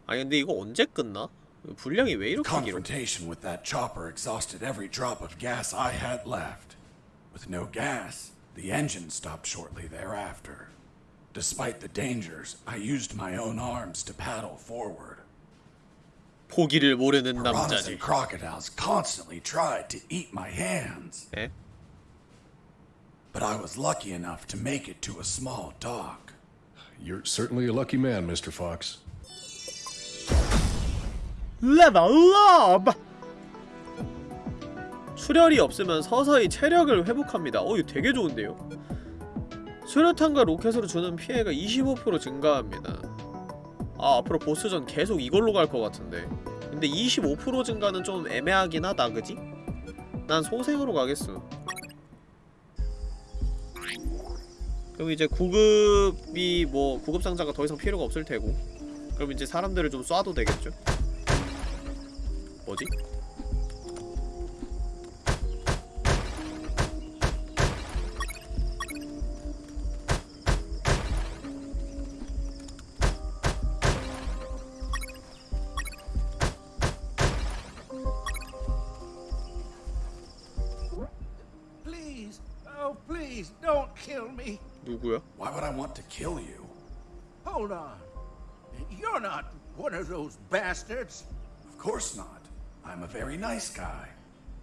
아니 근데 이거 언제 끝나? 분량이 왜 이렇게 길어? Confrontation with that chopper exhausted every drop of gas I had left. With no gas, the engine stopped shortly thereafter. Despite the dangers, I used my own arms to paddle forward. 포기를 모르는 Piranhas 남자지 and crocodiles constantly tried to eat my hands. 에? But I was lucky enough to make it to a small dock. You're certainly a lucky man, Mr. Fox. 레벨업! 출혈이 없으면 서서히 체력을 회복합니다. 어, 이거 되게 좋은데요? 수류탄과 로켓으로 주는 피해가 25% 증가합니다. 아, 앞으로 보스전 계속 이걸로 갈 것 같은데. 근데 25% 증가는 좀 애매하긴 하다, 그지? 난 소생으로 가겠어. 그럼 이제 구급이 뭐 구급 상자가 더 이상 필요가 없을 테고 그럼 이제 사람들을 좀 쏴도 되겠죠? 뭐지? Please, oh please, don't kill me. 누구야? Why would I want to kill you? Hold on. You're not one of those bastards. Of course not. I'm a very nice guy.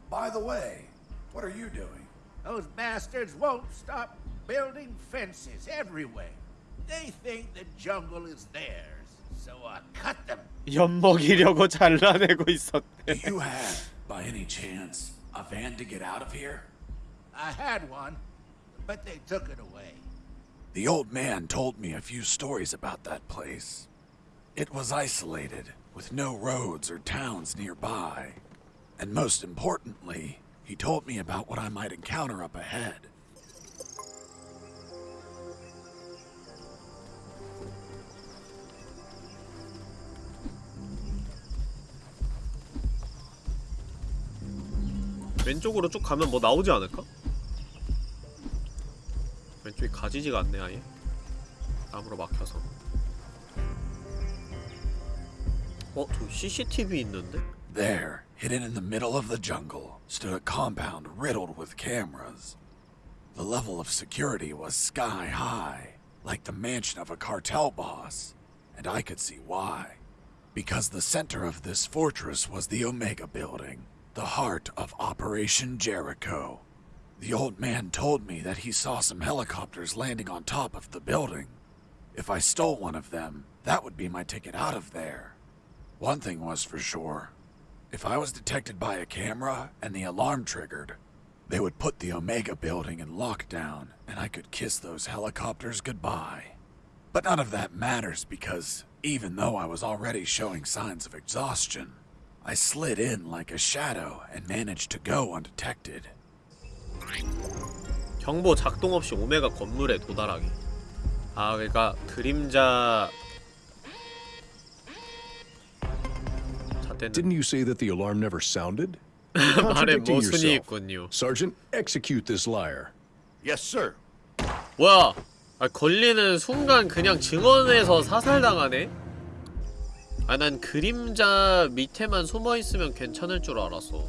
By the way, what are you doing? Those bastards won't stop building fences everywhere. They think the jungle is theirs, so I cut them. 엿먹이려고 잘라내고 Do 있었대 you have, by any chance, a van to get out of here? I had one, but they took it away. The old man told me a few stories about that place. It was isolated, with no roads or towns nearby. And most importantly, he told me about what I might encounter up ahead. 왼쪽으로 쭉 가면 뭐 나오지 않을까? 왼쪽이 가지지가 않네 아예 나무로 막혀서 어? 저 CCTV 있는데? There, hidden in the middle of the jungle, stood a compound riddled with cameras. The level of security was sky high, like the mansion of a cartel boss, and I could see why. Because the center of this fortress was the Omega Building, the heart of Operation Jericho. The old man told me that he saw some helicopters landing on top of the building. If I stole one of them, that would be my ticket out of there. One thing was for sure. If I was detected by a camera and the alarm triggered, they would put the Omega building in lockdown and I could kiss those helicopters goodbye. But none of that matters because even though I was already showing signs of exhaustion, I slid in like a shadow and managed to go undetected. 경보 작동 없이 오메가 건물에 도달하기 아 그러니까 그림자 잣대는 Didn't you say that the alarm never sounded? 말에 Contradicting 모순이 yourself. 있군요 Sergeant, execute this liar. Yes, sir. 뭐야 아, 걸리는 순간 그냥 증언에서 사살당하네? 아 난 그림자 밑에만 숨어있으면 괜찮을 줄 알았어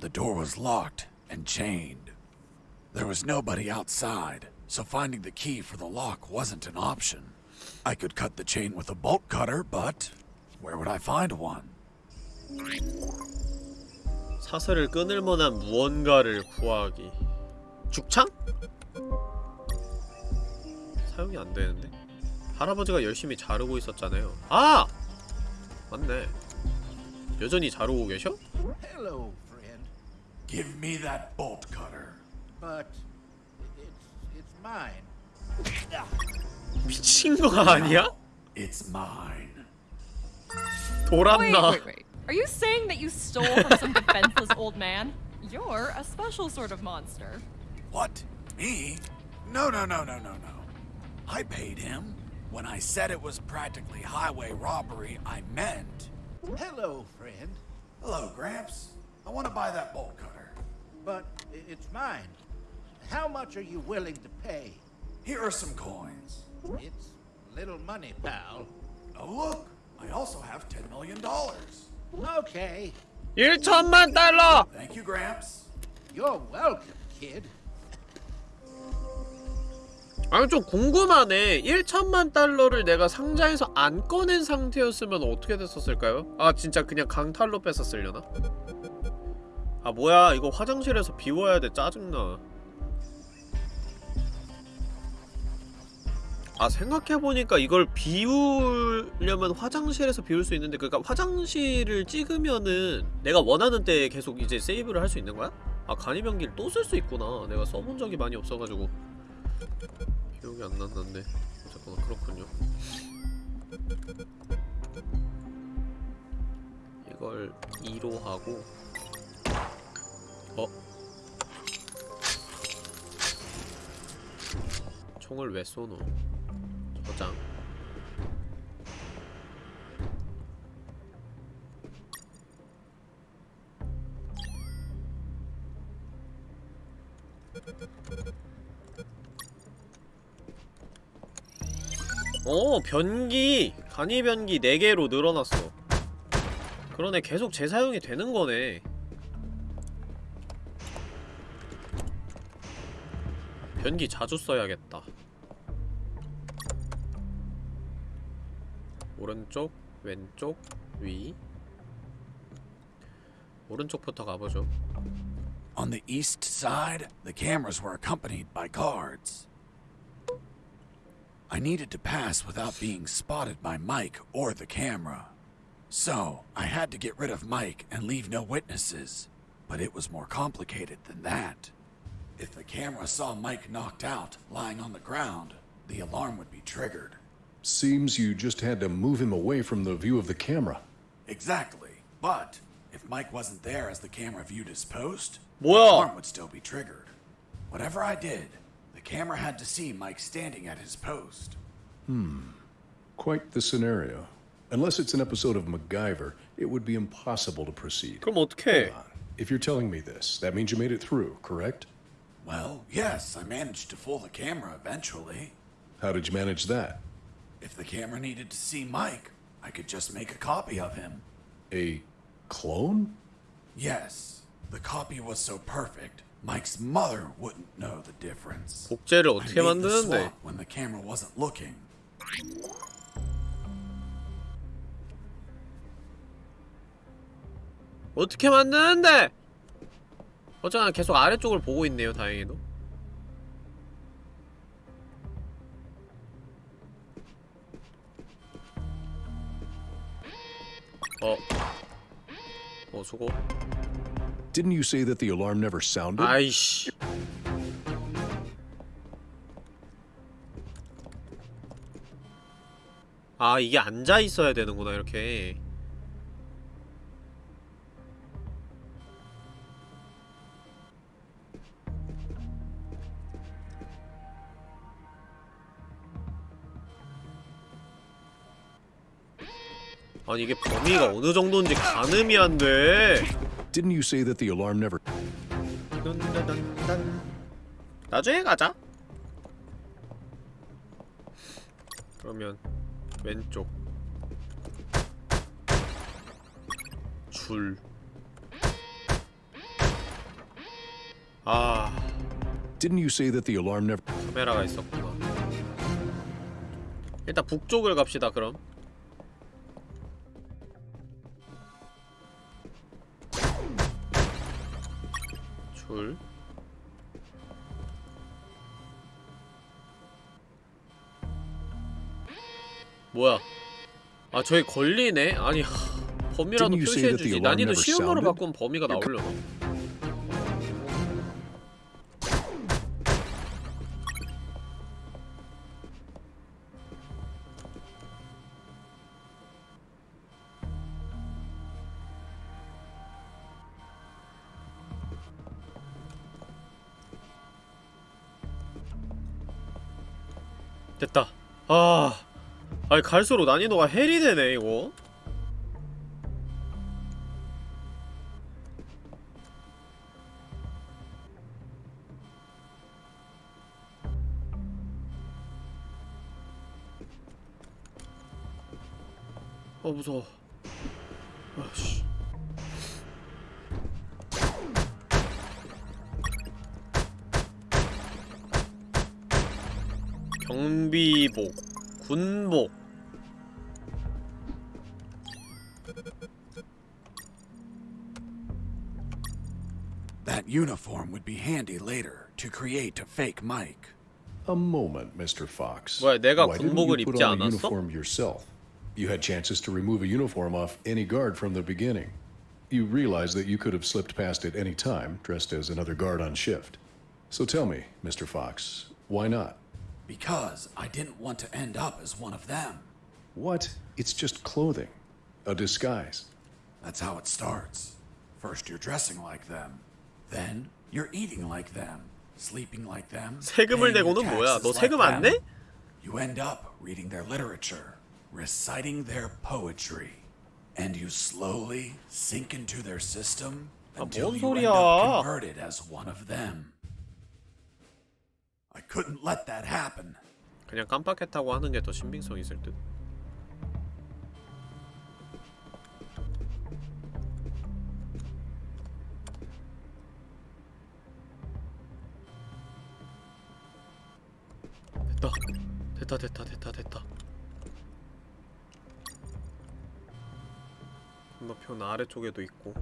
The door was locked and chained. There was nobody outside, so finding the key for the lock wasn't an option. I could cut the chain with a bolt cutter, but where would I find one? 사슬을 끊을 만한 무언가를 구하기 죽창? 사용이 안 되는데? 할아버지가 열심히 자르고 있었잖아요 아! 맞네 여전히 자르고 계셔? Hello, friend. Give me that bolt cutter. But it's it's mine. 미친 거 아니야? It's mine. Wait, 돌았나 wait, wait. Are you saying that you stole from some defenseless old man? You're a special sort of monster. What? Me? No, no, no, no, no, no. I paid him. When I said it was practically highway robbery, I meant. Hello, friend. Hello, Gramps. I want to buy that bolt cutter. But i- it's mine. How much are you willing to pay? Here are some coins. It's little money, pal. Oh, look. I also have $10 million. Okay. 1천만 달러! Thank you, Gramps. You're welcome, kid. 아니 좀 궁금하네 1천만 달러를 내가 상자에서 안 꺼낸 상태였으면 어떻게 됐었을까요? 아 진짜 그냥 강탈로 뺐었으려나? 아 뭐야 이거 화장실에서 비워야 돼 짜증나 아 생각해보니까 이걸 비우려면 화장실에서 비울 수 있는데 그니까 화장실을 찍으면은 내가 원하는 때 계속 이제 세이브를 할 수 있는 거야? 아 간이병기를 또 쓸 수 있구나 내가 써본 적이 많이 없어가지고 기억이 안 났는데 어쨌거나 그렇군요 이걸 2로 하고 어? 총을 왜 쏘노? 저장. 어 변기! 간이 변기 4개로 늘어났어. 그러네 계속 재사용이 되는 거네 변기 자주 써야겠다 오른쪽 왼쪽 위 오른쪽부터 가보죠 On the east side, the cameras were accompanied by guards. I needed to pass without being spotted by Mike or the camera. So, I had to get rid of Mike and leave no witnesses. But it was more complicated than that. If the camera saw Mike knocked out, lying on the ground, the alarm would be triggered. Seems you just had to move him away from the view of the camera. Exactly. But if Mike wasn't there as the camera viewed his post, well. the alarm would still be triggered. Whatever I did, the camera had to see Mike standing at his post. Hmm. Quite the scenario. Unless it's an episode of MacGyver, it would be impossible to proceed. Come on. If you're telling me this, that means you made it through, correct? Well, yes, I managed to fool the camera eventually. How did you manage that? If the camera needed to see Mike, I could just make a copy of him. A clone? Yes, the copy was so perfect, Mike's mother wouldn't know the difference. 복제를 I 어떻게 made the 만드는데? swap when the camera wasn't looking. 어떻게 만드는데? 어쩌나 계속 아래쪽을 보고 있네요, 다행히도. 어. 어, 수고. Didn't you say that the alarm never sounded? 아이씨. 아, 이게 앉아 있어야 되는구나, 이렇게. 아니 이게 범위가 어느 정도인지 가늠이 안 돼. Didn't you say that the alarm never. 나중에 가자. 그러면 왼쪽 줄. 아 Didn't you say that the alarm never 카메라가 있었구나. 일단 북쪽을 갑시다 그럼. 줄. 뭐야? 아 저기 걸리네? 아니 하, 범위라도 표시해주지. 난이도 never 쉬운 거로 sounded? 바꾸면 범위가 나오려나? 아, 아니 갈수록 난이도가 헬이 되네 이거. 어 무서워. to create a fake Mike. A moment, Mr. Fox. 뭐야, 내가 Why didn't 군복을 you put 입지 on a 않았어? uniform yourself? You had chances to remove a uniform off any guard from the beginning. You realize that you could have slipped past it any time, dressed as another guard on shift. So tell me, Mr. Fox, why not? Because I didn't want to end up as one of them. What? It's just clothing. A disguise. That's how it starts. First, you're dressing like them. Then, you're eating like them, sleeping like them. 세금을 paying your 내고는 뭐야? 너 taxes 세금 like 안 them. 내? You end up reading their literature, reciting their poetry, and you slowly sink into their system until 뭔 you end 소리야? up converted as one of them. I couldn't let that happen. 그냥 깜빡했다고 하는 게 더 신빙성 있을 듯. 됐다. 됐다 됐다 됐다 됐다. 건너편 아래쪽에도 있고.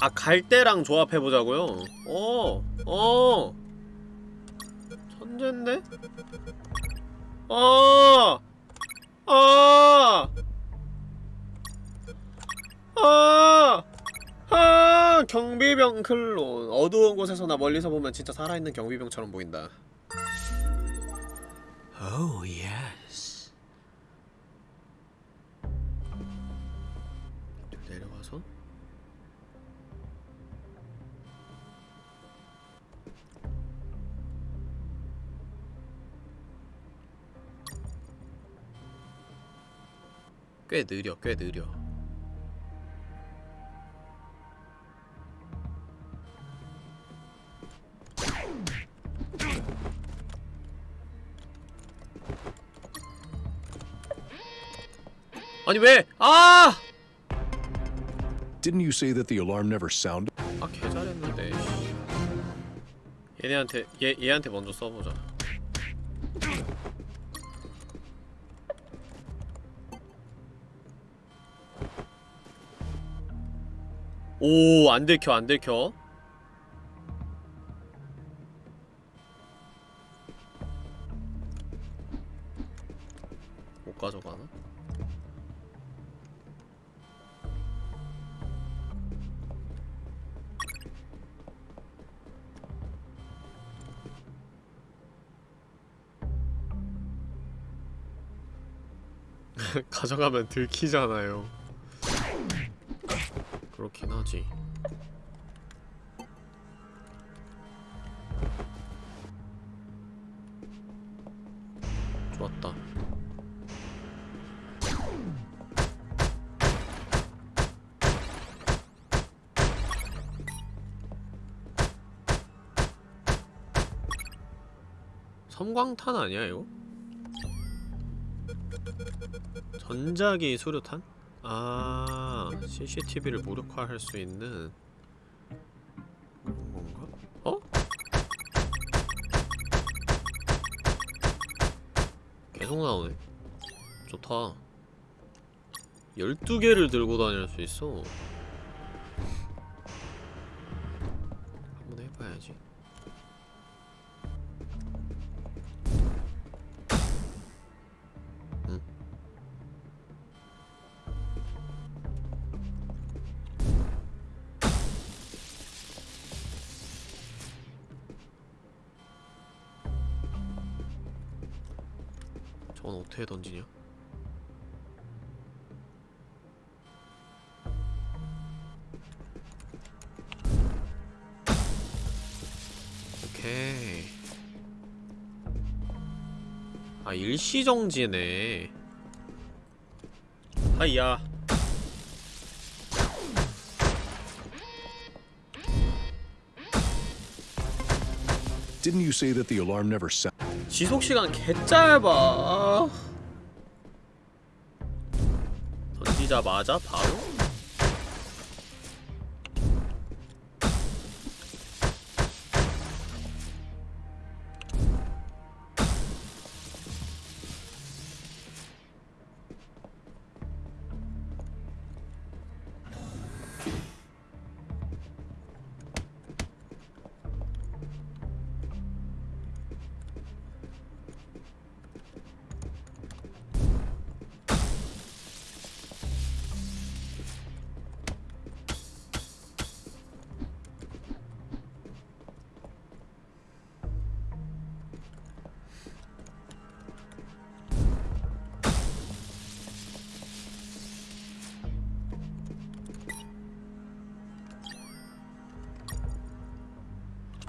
아 갈대랑 조합해 보자고요. 어, 어, 천재인데? 어, 어, 어, 경비병 클론. 어두운 곳에서나 멀리서 보면 진짜 살아있는 경비병처럼 보인다. Oh, yes. 내려가서? 꽤 느려 꽤 느려 아니 왜? 아! Didn't you say that the alarm never sounded? 아 개 잘했는데 씨. 얘네한테 얘 얘한테 먼저 써보자. 오, 안 들켜, 안 들켜. 가져가면 들키잖아요. 그렇긴 하지. 좋았다. 섬광탄 아니야 이거? 전자기 수류탄? 아 CCTV를 무력화할 수 있는 그런 건가? 어? 계속 나오네 좋다 12개를 들고 다닐 수 있어 일시정지네 하이야 Didn't you say that the alarm never sounded? 지속 시간 개 짧아 던지자마자 바로?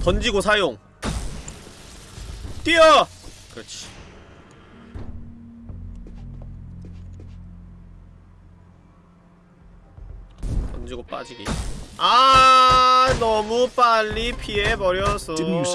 던지고 사용. 뛰어! 그렇지. 던지고 빠지기. 아 너무 빨리 피해버렸어 Didn't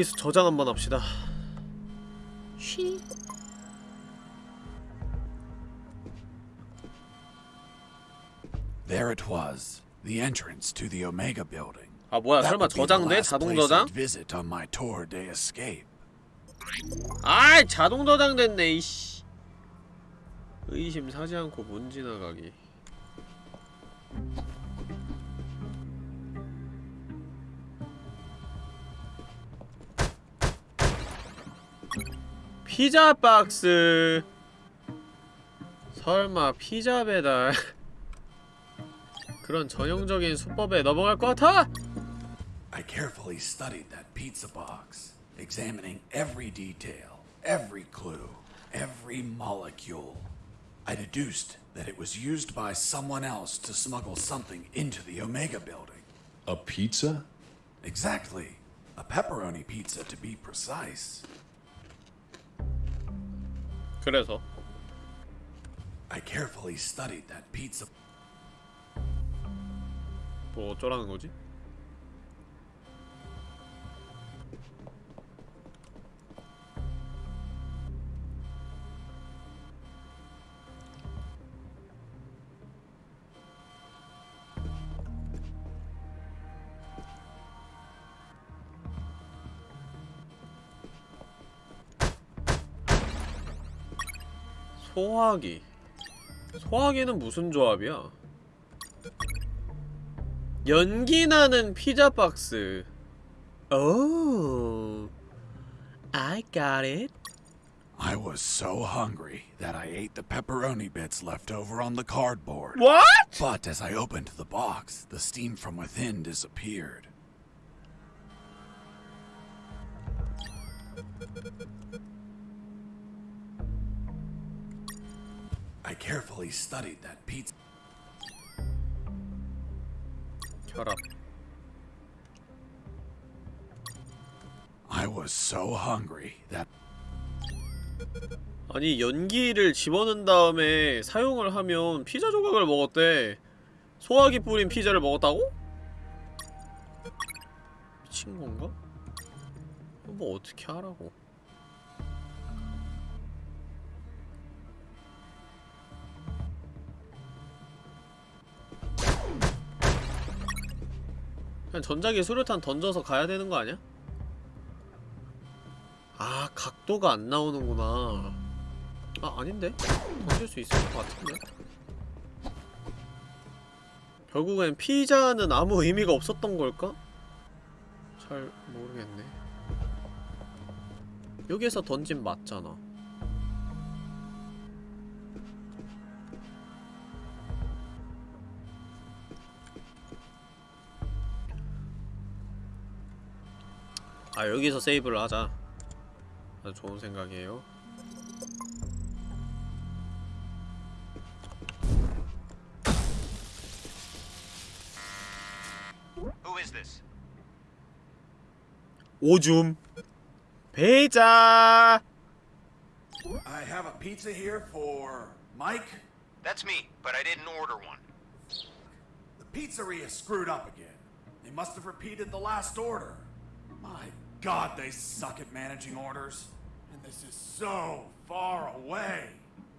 여, 여기서 저장 한번 합시다 쉬 There it was, the entrance to the Omega building. 아 뭐야 That 설마 저장돼? 자동 저장? I'd visit on my tour de escape. 아이 자동 저장됐네 이씨 의심 사지 않고 문 지나가기 피자 박스 설마 피자 배달 그런 전형적인 수법에 넘어갈 것 같아? I carefully studied that pizza box, examining every detail, every clue, every molecule. I deduced that it was used by someone else to smuggle something into the Omega building. A pizza? Exactly. A pepperoni pizza, to be precise. 그래서 I carefully studied that pizza. 뭐 어쩌라는 거지? 소화기 소화기는 무슨 조합이야? 연기 나는 피자 박스. 오, I got it. I was so hungry that I ate the pepperoni bits left over on the cardboard. What? But as I opened the box, the steam from within disappeared. Carefully studied that pizza. 혈압. I was so hungry that 아니 연기를 집어넣은 다음에 사용을 하면 피자 조각을 먹었대. 소화기 뿌린 피자를 먹었다고? 미친 건가? 뭐 어떻게 하라고? 그냥 전자기 수류탄 던져서 가야 되는 거 아니야? 아 각도가 안 나오는구나 아 아닌데? 던질 수 있을 것 같은데? 결국엔 피자는 아무 의미가 없었던 걸까? 잘 모르겠네 여기에서 던진 맞잖아 아 여기서 세이브를 하자 아주 좋은 생각이에요 Who is this? 오줌 배자 I have a pizza here for Mike. That's me, but I didn't order one. The pizzeria screwed up again. They must have repeated the last order. My god, they suck at managing orders. And this is so far away.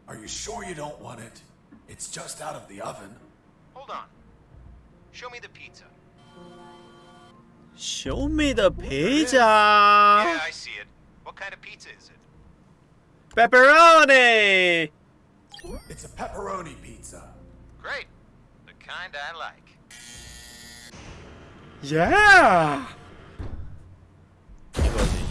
Are you sure you don't want it? It's just out of the oven. Hold on. Show me the pizza. Show me the pizza. Yeah, I see it. What kind of pizza is it? pepperoni It's a pepperoni pizza. Great. The kind I like. yeah 이거지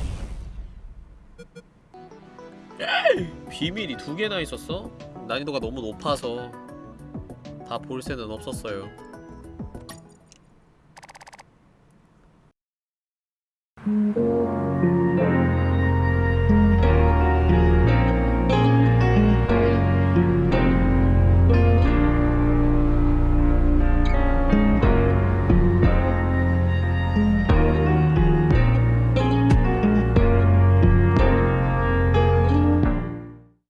비밀이 두 개나 있었어? 난이도가 너무 높아서 다 볼 새는 없었어요 음.